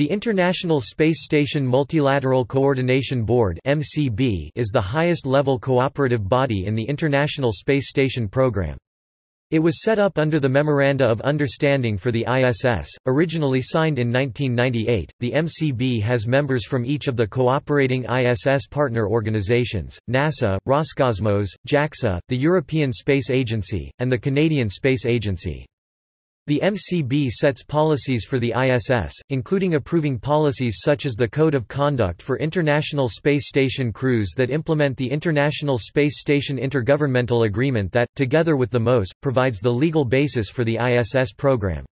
The International Space Station Multilateral Coordination Board is the highest-level cooperative body in the International Space Station program. It was set up under the Memoranda of Understanding for the ISS, originally signed in 1998. The MCB has members from each of the cooperating ISS partner organizations NASA, Roscosmos, JAXA, the European Space Agency, and the Canadian Space Agency. The MCB sets policies for the ISS, including approving policies such as the Code of Conduct for International Space Station crews that implement the International Space Station Intergovernmental Agreement that, together with the MOS, provides the legal basis for the ISS program.